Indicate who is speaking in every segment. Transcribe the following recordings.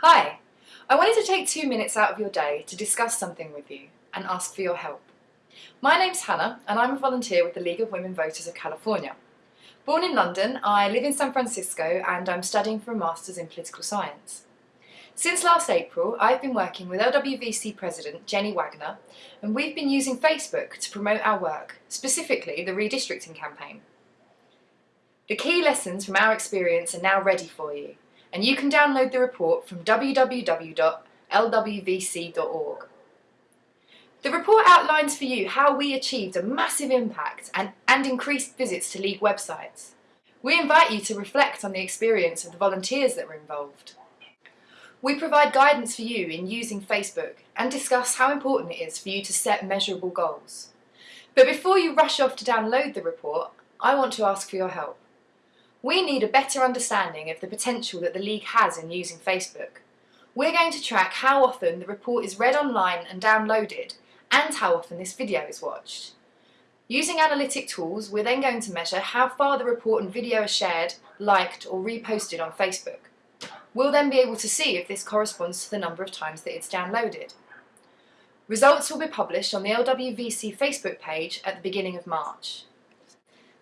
Speaker 1: Hi! I wanted to take two minutes out of your day to discuss something with you and ask for your help. My name's Hannah and I'm a volunteer with the League of Women Voters of California. Born in London, I live in San Francisco and I'm studying for a Masters in Political Science. Since last April, I've been working with LWVC President Jenny Waggoner and we've been using Facebook to promote our work, specifically the redistricting campaign. The key lessons from our experience are now ready for you and you can download the report from www.lwvc.org. The report outlines for you how we achieved a massive impact and, and increased visits to League websites. We invite you to reflect on the experience of the volunteers that were involved. We provide guidance for you in using Facebook and discuss how important it is for you to set measurable goals. But before you rush off to download the report, I want to ask for your help. We need a better understanding of the potential that the League has in using Facebook. We're going to track how often the report is read online and downloaded and how often this video is watched. Using analytic tools, we're then going to measure how far the report and video are shared, liked or reposted on Facebook. We'll then be able to see if this corresponds to the number of times that it's downloaded. Results will be published on the LWVC Facebook page at the beginning of March.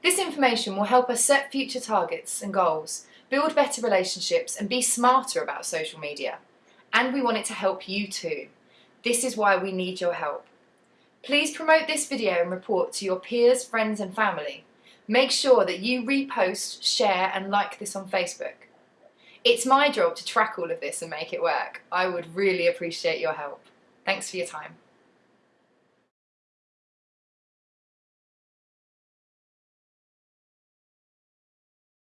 Speaker 1: This information will help us set future targets and goals, build better relationships and be smarter about social media. And we want it to help you too. This is why we need your help. Please promote this video and report to your peers, friends and family. Make sure that you repost, share and like this on Facebook. It's my job to track all of this and make it work. I would really appreciate your help. Thanks for your time.